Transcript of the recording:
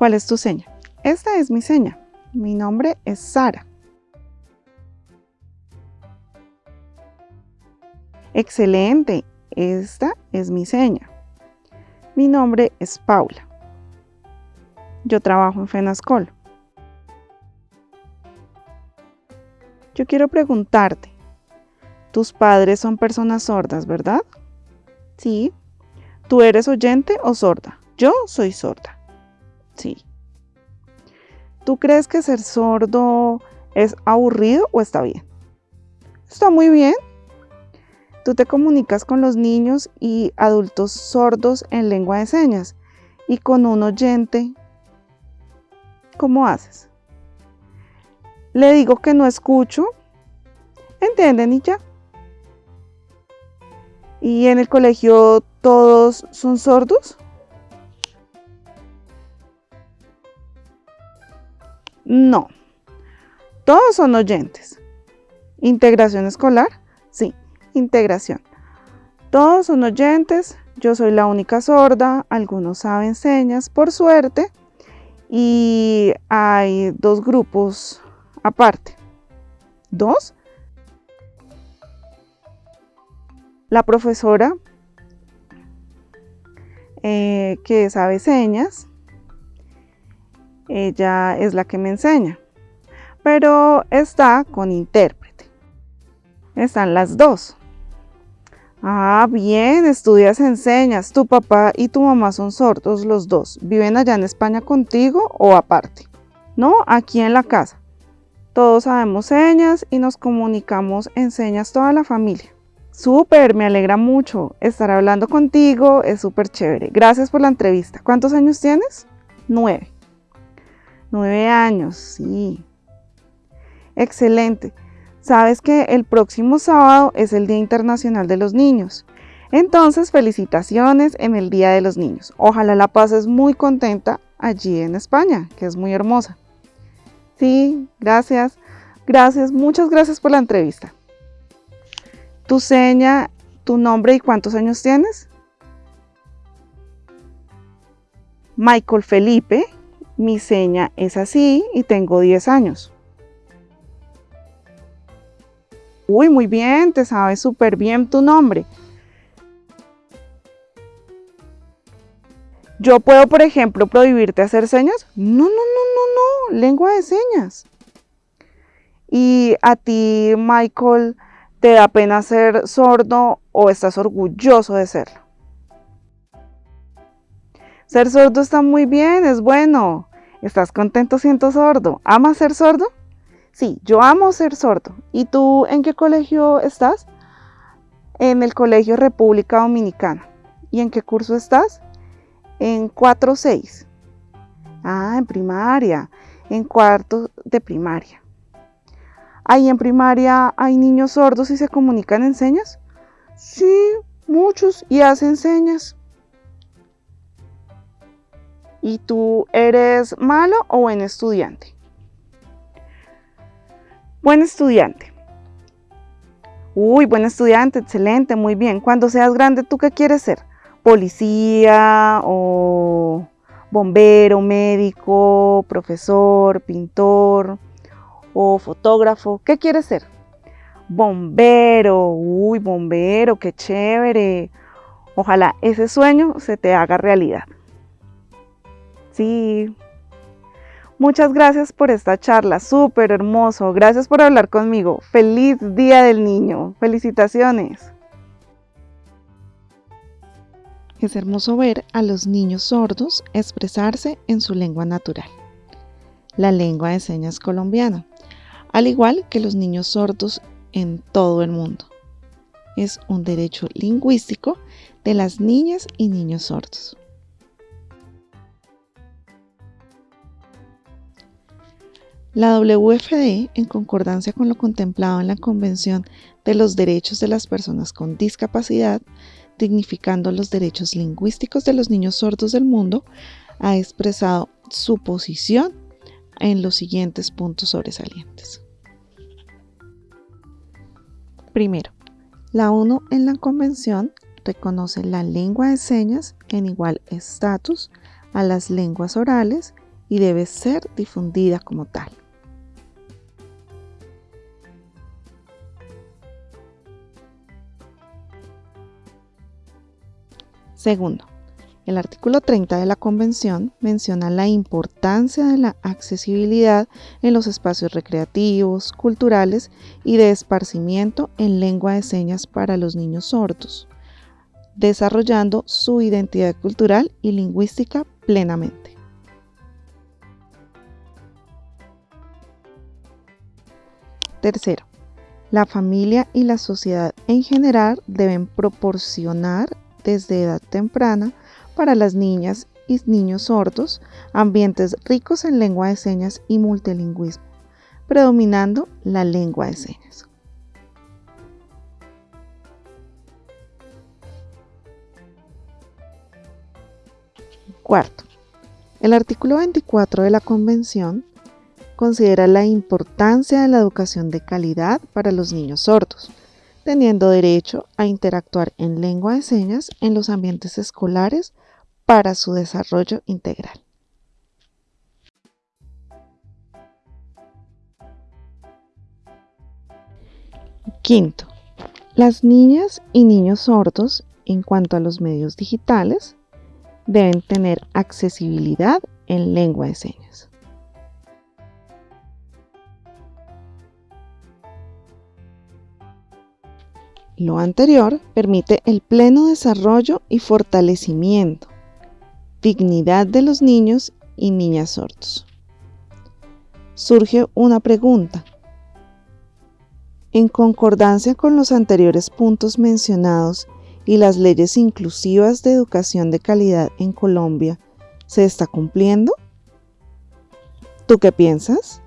¿Cuál es tu seña? Esta es mi seña. Mi nombre es Sara. Excelente, esta es mi seña. Mi nombre es Paula. Yo trabajo en Fenascol. Yo quiero preguntarte, tus padres son personas sordas, ¿verdad? Sí. ¿Tú eres oyente o sorda? Yo soy sorda. Sí. ¿Tú crees que ser sordo es aburrido o está bien? Está muy bien. Tú te comunicas con los niños y adultos sordos en lengua de señas y con un oyente. ¿Cómo haces? Le digo que no escucho. ¿Entienden y ya? ¿Y en el colegio todos son sordos? No, todos son oyentes. ¿Integración escolar? Sí, integración. Todos son oyentes, yo soy la única sorda, algunos saben señas, por suerte, y hay dos grupos aparte. ¿Dos? La profesora eh, que sabe señas, ella es la que me enseña, pero está con intérprete. Están las dos. Ah, bien, estudias enseñas. Tu papá y tu mamá son sordos los dos. ¿Viven allá en España contigo o aparte? No, aquí en la casa. Todos sabemos señas y nos comunicamos en señas toda la familia. Súper, me alegra mucho. Estar hablando contigo es súper chévere. Gracias por la entrevista. ¿Cuántos años tienes? Nueve. Nueve años, sí. Excelente. Sabes que el próximo sábado es el Día Internacional de los Niños. Entonces, felicitaciones en el Día de los Niños. Ojalá la pases muy contenta allí en España, que es muy hermosa. Sí, gracias. Gracias, muchas gracias por la entrevista tu seña, tu nombre y cuántos años tienes. Michael Felipe, mi seña es así y tengo 10 años. Uy, muy bien, te sabes súper bien tu nombre. Yo puedo, por ejemplo, prohibirte hacer señas. No, no, no, no, no, lengua de señas. Y a ti, Michael, ¿Te da pena ser sordo o estás orgulloso de serlo? Ser sordo está muy bien, es bueno. ¿Estás contento siendo sordo? ¿Amas ser sordo? Sí, yo amo ser sordo. ¿Y tú en qué colegio estás? En el Colegio República Dominicana. ¿Y en qué curso estás? En 4-6. Ah, en primaria. En cuarto de primaria. ¿Ahí en primaria hay niños sordos y se comunican en señas? Sí, muchos y hacen señas. ¿Y tú eres malo o buen estudiante? Buen estudiante. Uy, buen estudiante, excelente, muy bien. Cuando seas grande, ¿tú qué quieres ser? ¿Policía o bombero, médico, profesor, pintor? o fotógrafo, ¿qué quieres ser? Bombero, uy, bombero, qué chévere. Ojalá ese sueño se te haga realidad. Sí. Muchas gracias por esta charla, súper hermoso. Gracias por hablar conmigo. Feliz Día del Niño. Felicitaciones. Es hermoso ver a los niños sordos expresarse en su lengua natural, la lengua de señas colombiana al igual que los niños sordos en todo el mundo. Es un derecho lingüístico de las niñas y niños sordos. La WFD, en concordancia con lo contemplado en la Convención de los Derechos de las Personas con Discapacidad, dignificando los derechos lingüísticos de los niños sordos del mundo, ha expresado su posición en los siguientes puntos sobresalientes. Primero, la ONU en la Convención reconoce la lengua de señas en igual estatus a las lenguas orales y debe ser difundida como tal. Segundo, el artículo 30 de la Convención menciona la importancia de la accesibilidad en los espacios recreativos, culturales y de esparcimiento en lengua de señas para los niños sordos, desarrollando su identidad cultural y lingüística plenamente. Tercero, la familia y la sociedad en general deben proporcionar desde edad temprana para las niñas y niños sordos, ambientes ricos en lengua de señas y multilingüismo, predominando la lengua de señas. Cuarto, el artículo 24 de la Convención considera la importancia de la educación de calidad para los niños sordos, teniendo derecho a interactuar en lengua de señas en los ambientes escolares para su desarrollo integral. Quinto, las niñas y niños sordos en cuanto a los medios digitales deben tener accesibilidad en lengua de señas. Lo anterior permite el pleno desarrollo y fortalecimiento, dignidad de los niños y niñas sordos. Surge una pregunta. En concordancia con los anteriores puntos mencionados y las leyes inclusivas de educación de calidad en Colombia, ¿se está cumpliendo? ¿Tú qué piensas?